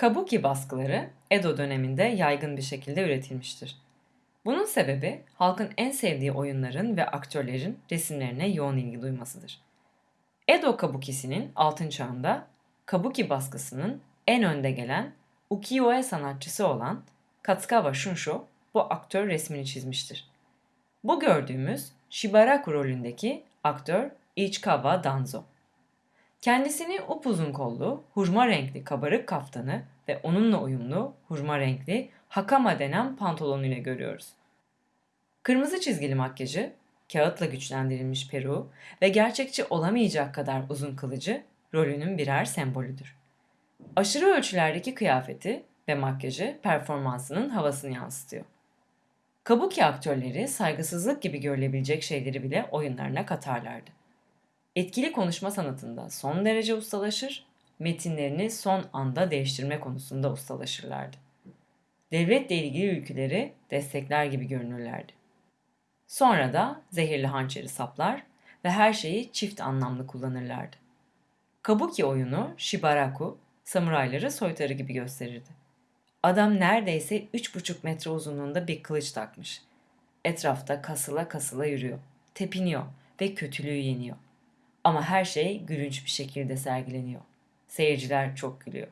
Kabuki baskıları Edo döneminde yaygın bir şekilde üretilmiştir. Bunun sebebi halkın en sevdiği oyunların ve aktörlerin resimlerine yoğun ilgi duymasıdır. Edo Kabuki'sinin altın çağında Kabuki baskısının en önde gelen ukiyo-e sanatçısı olan Katsukawa Shunsho bu aktör resmini çizmiştir. Bu gördüğümüz Shibaraku rolündeki aktör Ichikawa Danzo. Kendisini upuzun kollu, hurma renkli kabarık kaftanı ve onunla uyumlu hurma renkli hakama denen pantolonuyla görüyoruz. Kırmızı çizgili makyajı, kağıtla güçlendirilmiş peruğu ve gerçekçi olamayacak kadar uzun kılıcı rolünün birer sembolüdür. Aşırı ölçülerdeki kıyafeti ve makyajı performansının havasını yansıtıyor. Kabuki aktörleri saygısızlık gibi görülebilecek şeyleri bile oyunlarına katarlardı. Etkili konuşma sanatında son derece ustalaşır, metinlerini son anda değiştirme konusunda ustalaşırlardı. Devletle ilgili ülkeleri destekler gibi görünürlerdi. Sonra da zehirli hançeri saplar ve her şeyi çift anlamlı kullanırlardı. Kabuki oyunu Shibaraku, samurayları soytarı gibi gösterirdi. Adam neredeyse 3,5 metre uzunluğunda bir kılıç takmış. Etrafta kasıla kasıla yürüyor, tepiniyor ve kötülüğü yeniyor. Ama her şey gülünç bir şekilde sergileniyor. Seyirciler çok gülüyor.